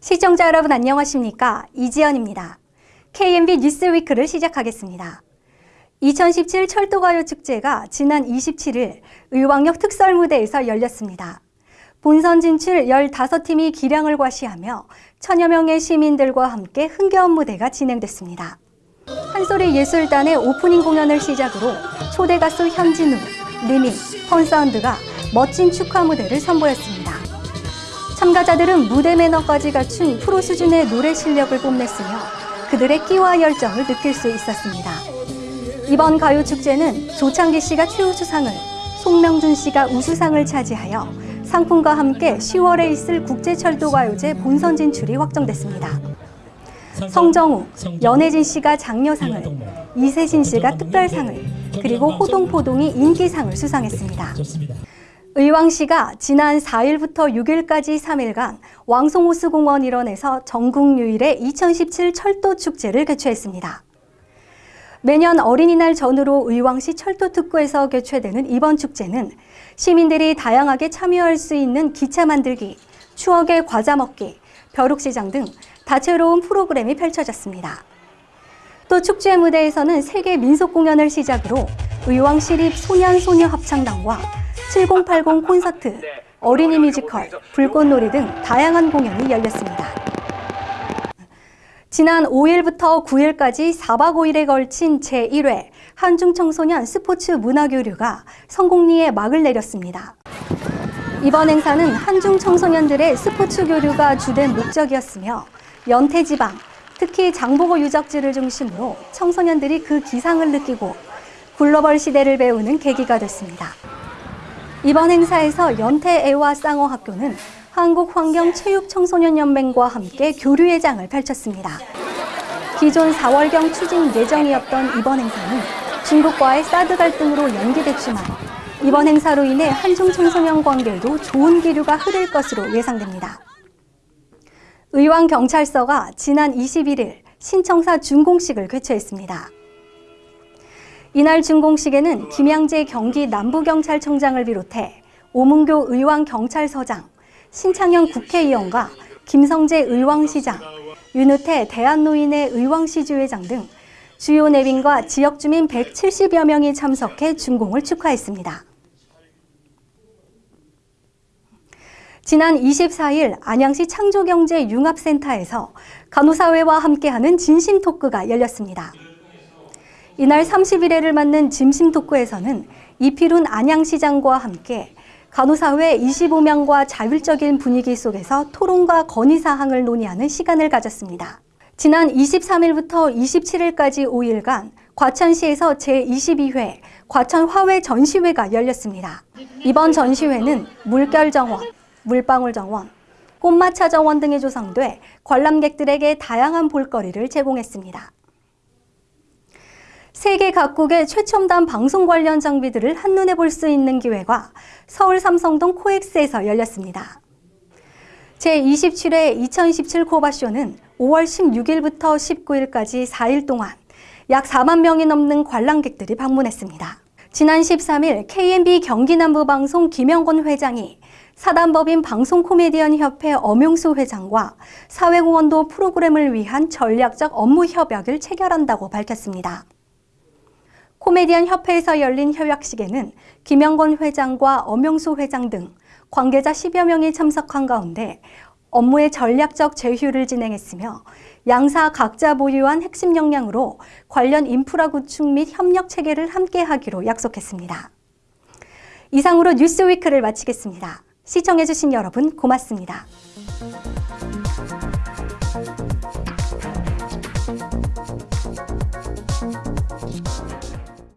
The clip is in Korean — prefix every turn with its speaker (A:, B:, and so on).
A: 시청자 여러분 안녕하십니까? 이지연입니다. KMB 뉴스위크를 시작하겠습니다. 2017 철도가요 축제가 지난 27일 의왕역 특설무대에서 열렸습니다. 본선 진출 15팀이 기량을 과시하며 천여 명의 시민들과 함께 흥겨운 무대가 진행됐습니다. 한소리 예술단의 오프닝 공연을 시작으로 초대 가수 현진우, 리밍, 펀사운드가 멋진 축하 무대를 선보였습니다. 참가자들은 무대 매너까지 갖춘 프로 수준의 노래 실력을 뽐냈으며 그들의 끼와 열정을 느낄 수 있었습니다. 이번 가요축제는 조창기 씨가 최우수상을, 송명준 씨가 우수상을 차지하여 상품과 함께 10월에 있을 국제철도가요제 본선 진출이 확정됐습니다. 성정우, 연혜진 씨가 장려상을, 이세진 씨가 특별상을, 그리고 호동포동이 인기상을 수상했습니다. 의왕 시가 지난 4일부터 6일까지 3일간 왕송호수공원 일원에서 전국 유일의 2017 철도 축제를 개최했습니다. 매년 어린이날 전후로 의왕시 철도특구에서 개최되는 이번 축제는 시민들이 다양하게 참여할 수 있는 기차 만들기, 추억의 과자 먹기, 벼룩시장 등 다채로운 프로그램이 펼쳐졌습니다. 또 축제 무대에서는 세계 민속 공연을 시작으로 의왕시립 소년소녀 합창단과 7080 콘서트, 어린이 뮤지컬, 불꽃놀이 등 다양한 공연이 열렸습니다. 지난 5일부터 9일까지 4박 5일에 걸친 제1회 한중청소년 스포츠 문화교류가 성공리에 막을 내렸습니다. 이번 행사는 한중 청소년들의 스포츠 교류가 주된 목적이었으며 연태지방, 특히 장보고 유적지를 중심으로 청소년들이 그 기상을 느끼고 글로벌 시대를 배우는 계기가 됐습니다. 이번 행사에서 연태애화 쌍어 학교는 한국환경체육청소년연맹과 함께 교류회장을 펼쳤습니다. 기존 4월경 추진 예정이었던 이번 행사는 중국과의 사드 갈등으로 연기됐지만 이번 행사로 인해 한중 청소년 관계에도 좋은 기류가 흐를 것으로 예상됩니다. 의왕경찰서가 지난 21일 신청사 준공식을 개최했습니다. 이날 준공식에는 김양재 경기 남부경찰청장을 비롯해 오문교 의왕경찰서장, 신창현 국회의원과 김성재 의왕시장, 윤우태 대한노인회 의왕시주회장 등 주요 내빈과 지역 주민 170여 명이 참석해 준공을 축하했습니다. 지난 24일 안양시 창조경제융합센터에서 간호사회와 함께하는 진심 토크가 열렸습니다. 이날 31회를 맞는 진심 토크에서는 이필훈 안양시장과 함께 간호사회 25명과 자율적인 분위기 속에서 토론과 건의사항을 논의하는 시간을 가졌습니다. 지난 23일부터 27일까지 5일간 과천시에서 제22회 과천화훼 전시회가 열렸습니다. 이번 전시회는 물결정원, 물방울 정원, 꽃마차 정원 등이 조성돼 관람객들에게 다양한 볼거리를 제공했습니다. 세계 각국의 최첨단 방송 관련 장비들을 한눈에 볼 수 있는 기회가 서울 삼성동 코엑스에서 열렸습니다. 제27회 2017 코바쇼는 5월 16일부터 19일까지 4일 동안 약 4만 명이 넘는 관람객들이 방문했습니다. 지난 13일 KMB 경기남부방송 김영건 회장이 사단법인 방송 코미디언 협회 엄용수 회장과 사회공헌도 프로그램을 위한 전략적 업무 협약을 체결한다고 밝혔습니다. 코미디언 협회에서 열린 협약식에는 김영건 회장과 엄영수 회장 등 관계자 10여 명이 참석한 가운데 업무의 전략적 제휴를 진행했으며 양사 각자 보유한 핵심 역량으로 관련 인프라 구축 및 협력 체계를 함께 하기로 약속했습니다. 이상으로 뉴스위크를 마치겠습니다. 시청해주신 여러분 고맙습니다.